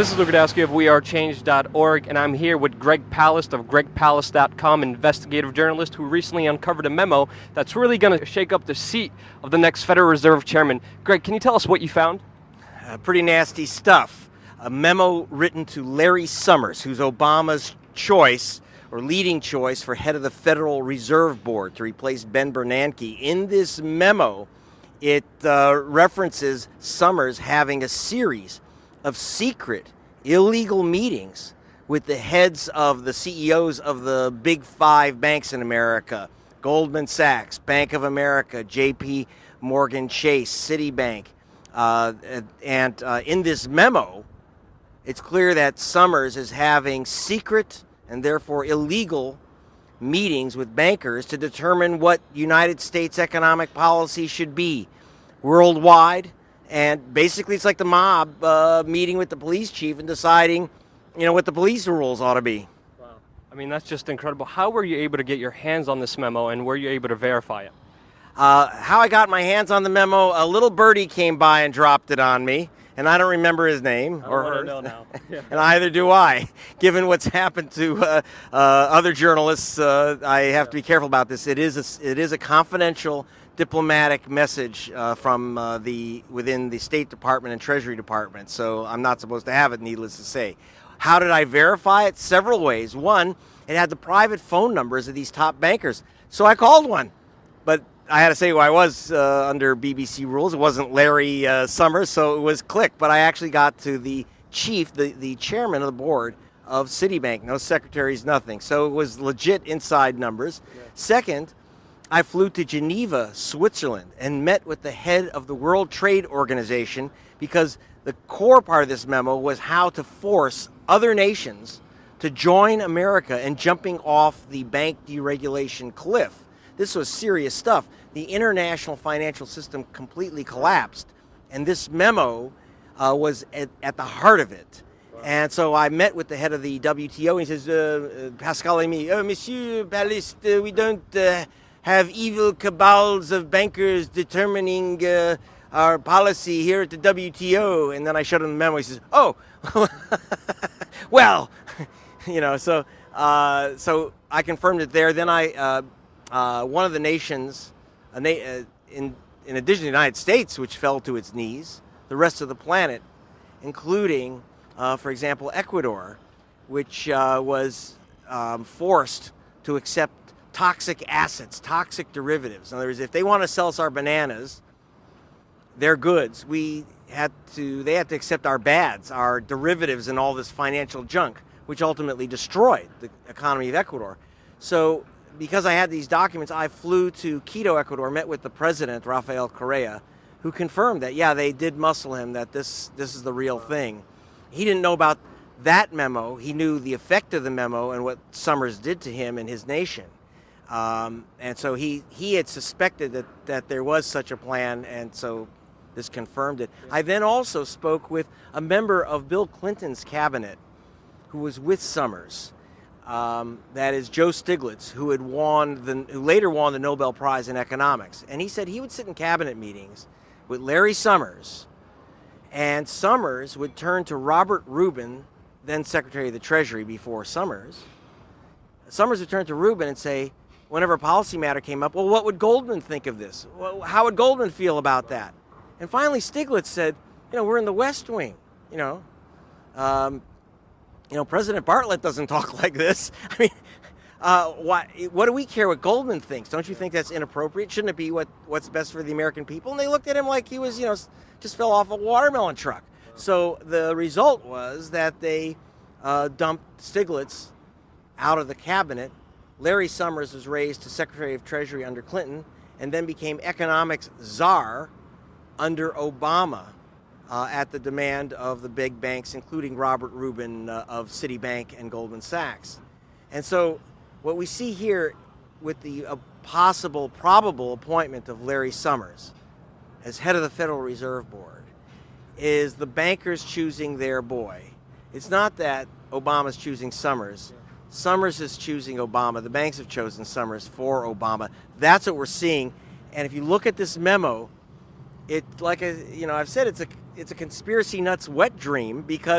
This is Luke Rudkowski of WeAreChange.org, and I'm here with Greg Palast of GregPalast.com, investigative journalist who recently uncovered a memo that's really going to shake up the seat of the next Federal Reserve Chairman. Greg, can you tell us what you found? Uh, pretty nasty stuff. A memo written to Larry Summers, who's Obama's choice or leading choice for head of the Federal Reserve Board to replace Ben Bernanke. In this memo, it uh, references Summers having a series of secret, illegal meetings with the heads of the CEOs of the big five banks in America Goldman Sachs, Bank of America, JP Morgan Chase, Citibank. Uh, and uh, in this memo, it's clear that Summers is having secret and therefore illegal meetings with bankers to determine what United States economic policy should be worldwide and basically, it's like the mob uh, meeting with the police chief and deciding, you know, what the police rules ought to be. Wow. I mean, that's just incredible. How were you able to get your hands on this memo and were you able to verify it? Uh, how I got my hands on the memo, a little birdie came by and dropped it on me, and I don't remember his name or her. Know now. Yeah. and either do I. Given what's happened to uh, uh, other journalists, uh, I have yeah. to be careful about this. It is a, it is a confidential diplomatic message uh, from uh, the within the State Department and Treasury Department, so I'm not supposed to have it. Needless to say, how did I verify it? Several ways. One, it had the private phone numbers of these top bankers, so I called one, but I had to say who I was uh, under BBC rules. It wasn't Larry uh, Summers, so it was Click. But I actually got to the chief, the the chairman of the board of Citibank. No secretaries, nothing. So it was legit inside numbers. Yeah. Second I flew to Geneva, Switzerland, and met with the head of the World Trade Organization because the core part of this memo was how to force other nations to join America in jumping off the bank deregulation cliff. This was serious stuff. The international financial system completely collapsed, and this memo uh, was at, at, the heart of it. And so I met with the head of the WTO, and he says, uh, uh, Pascal Lamy, oh, Monsieur uh, we don't uh, have evil cabals of bankers determining uh, our policy here at the WTO. And then I showed him the memo. He says, "Oh, well, you know." So, uh, so I confirmed it there. Then I, uh, uh one of the nations, na uh, in in addition to the United States, which fell to its knees, the rest of the planet, including, uh, for example, Ecuador, which was um, forced to accept toxic assets, toxic derivatives. In other words, if they want to sell us our bananas, their goods, we had to, they had to accept our bads, our derivatives and all this financial junk, which ultimately destroyed the economy of Ecuador. So because I had these documents, I flew to Quito, Ecuador, met with the president, Rafael Correa, who confirmed that, yeah, they did muscle him, that this, this is the real thing. He didn't know about that memo. He knew the effect of the memo and what Summers did to him and his nation. Um, and so he, he had suspected that, that there was such a plan, and so this confirmed it. I then also spoke with a member of Bill Clinton's cabinet who was with Summers. Um, that is Joe Stiglitz, who had won the, who later won the Nobel Prize in economics. And he said he would sit in cabinet meetings with Larry Summers, and Summers would turn to Robert Rubin, then Secretary of the Treasury before Summers. Summers would turn to Rubin and say, whenever a policy matter came up, well, what would Goldman think of this? Well, how would Goldman feel about that? And finally, Stiglitz said, you know, we're in the West Wing, you know. Um, you know, President Bartlet doesn't talk like this. I mean, uh, why, what do we care what Goldman thinks? Don't you think that's inappropriate? Shouldn't it be what, what's best for the American people? And they looked at him like he was, you know, just fell off a watermelon truck. So the result was that they uh, dumped Stiglitz out of the cabinet Larry Summers was raised to Secretary of Treasury under Clinton and then became economics czar under Obama uh, at the demand of the big banks, including Robert Rubin uh, of Citibank and Goldman Sachs. And so what we see here with the uh, possible, probable appointment of Larry Summers as head of the Federal Reserve Board is the bankers choosing their boy. It's not that Obama's choosing Summers. Summers is choosing Obama. The banks have chosen Summers for Obama. That's what we're seeing. And if you look at this memo, it like I, you know I've said it's a it's a conspiracy nuts wet dream because